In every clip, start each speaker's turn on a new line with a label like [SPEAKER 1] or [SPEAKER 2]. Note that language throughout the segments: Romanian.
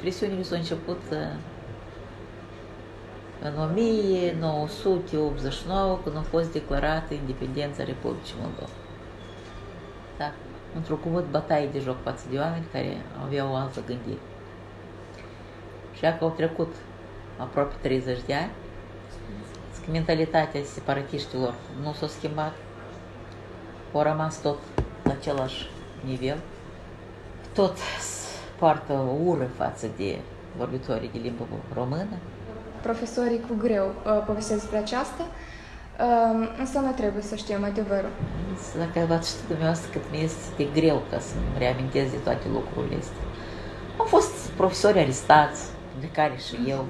[SPEAKER 1] Presiunile s-au început în 1989, când a fost declarată independența Republicii Moldova. Da, într-o cuvânt bătaie de joc față de oameni care aveau o altă gândire. Și dacă au trecut aproape 30 de ani, mentalitatea separatiștilor nu s-a schimbat, au rămas tot la același nivel, tot poartă ură față de vorbitorii de limbă română.
[SPEAKER 2] Profesorii cu greu uh, povestesc despre aceasta, uh, însă noi trebuie să știm adevărul.
[SPEAKER 1] Dacă ați știut dumneavoastră cât mi este greu ca să reamintesc de toate lucrurile astea. Au fost profesori arestați, de care și eu.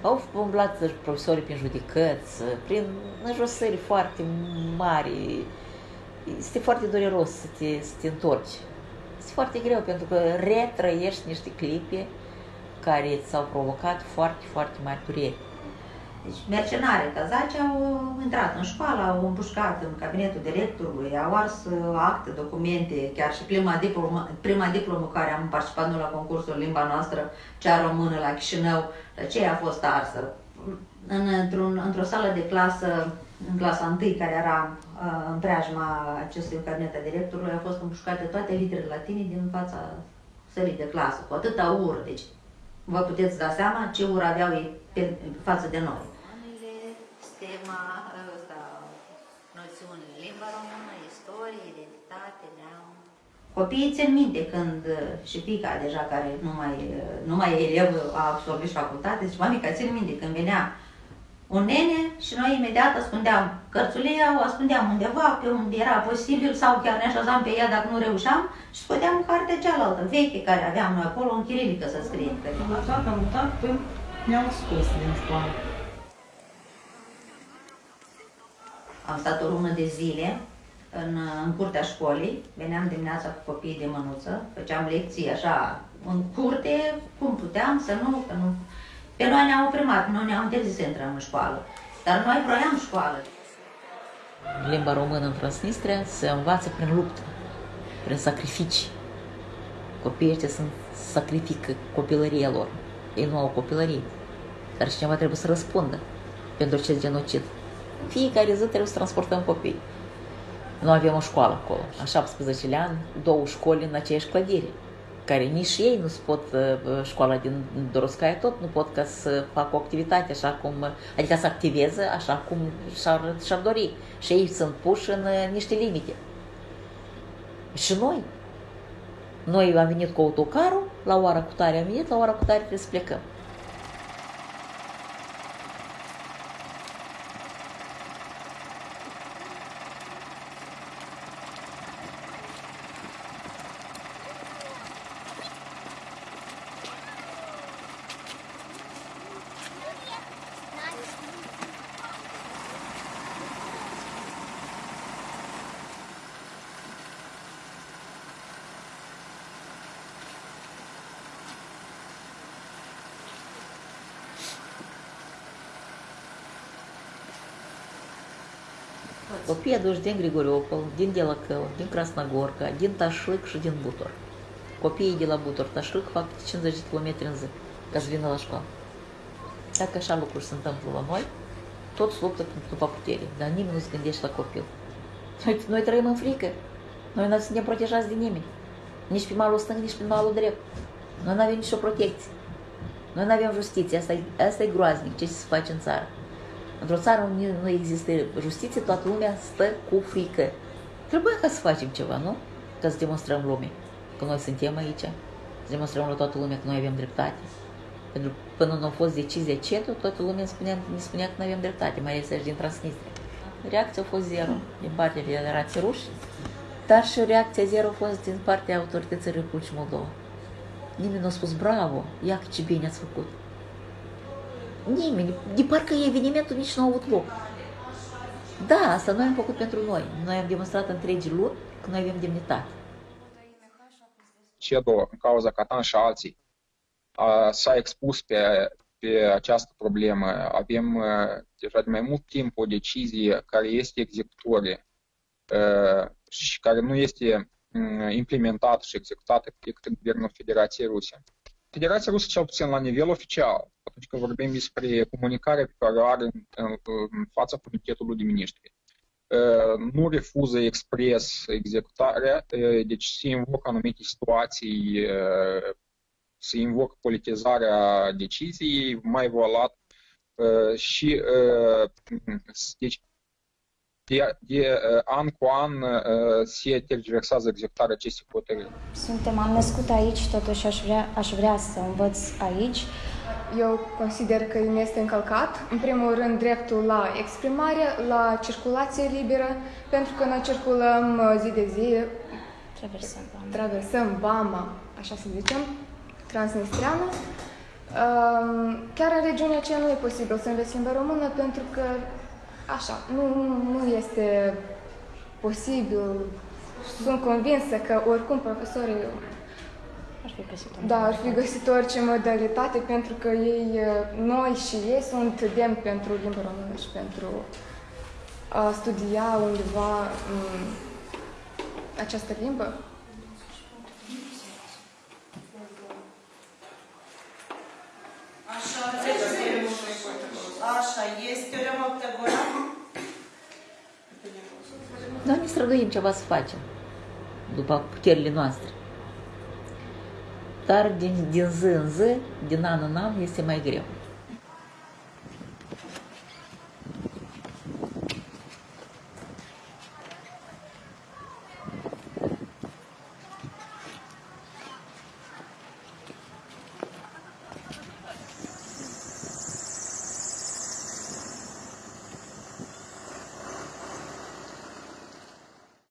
[SPEAKER 1] Au umblat profesorii prin judecăți, prin înjosări foarte mari. Este foarte dureros să te, să te întorci. Este foarte greu pentru că retrăiești niște clipe care ți-au provocat foarte, foarte mari dureri.
[SPEAKER 3] Deci mercenare cazaci au intrat în școală, au împușcat în cabinetul directorului, au ars acte, documente, chiar și prima diplomă, prima diplomă care am participat noi la concursul limba noastră, cea română la Chișinău, aceea a fost arsă. În, într-un, într-o sală de clasă, în clasa 1, care era uh, în preajma acestui cabinet a directorului, au fost împușcate toate literele latine din fața sălii de clasă, cu atâta ură. Deci, vă puteți da seama ce ură aveau ei pe, față de noi tema ăsta, noțiuni, limba română, istorie, identitate, neam. Copiii țin minte când și pica deja care nu mai, nu mai e elev, a absolvit facultate, și mamica țin minte când venea un nene și noi imediat ascundeam cărțulia, o ascundeam undeva pe unde era posibil sau chiar ne așezam pe ea dacă nu reușeam și scoteam cartea cealaltă, veche, care aveam noi acolo, în chirilică să scrie.
[SPEAKER 4] Am am mutat până ne-au scos din școală.
[SPEAKER 3] Am stat o lună de zile în, în curtea școlii, veneam dimineața cu copiii de mânuță, făceam lecții așa în curte, cum puteam să nu, că nu. Pe noi ne-au oprimat, noi ne-au interzis să intrăm în școală, dar noi vroiam școală.
[SPEAKER 1] Limba română în Transnistria se învață prin luptă, prin sacrificii. Copiii ăștia sunt, sacrifică copilăria lor. Ei nu au copilărie. Dar cineva trebuie să răspundă pentru acest genocid. Fiecare zi trebuie să transportăm copii. Nu avem o școală acolo. A 17 ani, două școli în aceeași clădire, care nici ei nu pot, uh, școala din Doroscaia tot nu pot ca să facă o activitate așa cum, adică să activeze așa cum și-ar, și-ar dori. Și ei sunt puși în uh, niște limite. Și noi, noi am venit cu autocarul, la ora cu tare am venit, la ora cu tare trebuie să plecăm. Copiii aduși din Grigoriopol, din Delacău, din Crasnogorca, din Tașlic și din Butor. Copiii de la Butor, Tașlic fac 50 de km în zi ca să vină la școală. Dacă așa lucruri se întâmplă la noi, toți luptă după putere, dar nimeni nu se gândește la copil. Noi, noi trăim în frică. Noi nu suntem protejați de nimeni. Nici pe malul stâng, nici pe malul drept. Noi nu Într-o țară unde nu există justiție, toată lumea stă cu frică. Trebuie ca să facem ceva, nu? Ca să demonstrăm lumii că noi suntem aici, să demonstrăm la toată lumea că noi avem dreptate. Pentru că până nu a fost decizia CETU, toată lumea spunea, ne spunea că nu avem dreptate, mai ales din Transnistria. Reacția a fost zero din partea Federației Ruși, dar și reacția zero a fost din partea autorității Republicii Moldova. Nimeni nu a spus bravo, ia ce bine ați făcut. Nimeni. De parcă evenimentul nici nu a avut loc. Da, asta noi am făcut pentru noi. Noi am demonstrat întregii luni că noi avem demnitate.
[SPEAKER 5] CEDO, în cauza Catan și alții, s-a expus pe, pe această problemă. Avem deja de mai mult timp o decizie care este executorie și care nu este implementată și executată de către Guvernul Federației Rusie. Federația Rusă, cel puțin la nivel oficial, atunci când vorbim despre comunicarea pe care o are în, în, în fața Comitetului de Ministri, uh, nu refuză expres executarea, uh, deci se invocă anumite situații, uh, se invocă politizarea deciziei, mai volat uh, și uh, deci de, de uh, an cu an uh, se tergiversează executarea acestei hotărâri.
[SPEAKER 6] Suntem, am născut aici, totuși aș vrea, aș vrea să învăț aici.
[SPEAKER 2] Eu consider că îmi este încălcat, în primul rând, dreptul la exprimare, la circulație liberă, pentru că noi circulăm uh, zi de zi,
[SPEAKER 6] Traversăm Bama.
[SPEAKER 2] traversăm Bama, așa să zicem, transnistreană. Um, Chiar în regiunea aceea nu e posibil să înveți limba română pentru că, așa, nu, nu- nu este posibil. Sunt convinsă că oricum profesorii
[SPEAKER 6] Ar fi găsit un
[SPEAKER 2] da, ar fi găsit orice modalitate pentru că ei, uh, noi și ei sunt demni pentru limba română și pentru a studia undeva um, această limbă.
[SPEAKER 7] Așa, Așa, este teorema Pitagora?
[SPEAKER 1] Noi ne străduim ceva să facem, după puterile noastre. Dar din, din zi în zi, din an în an, este mai greu.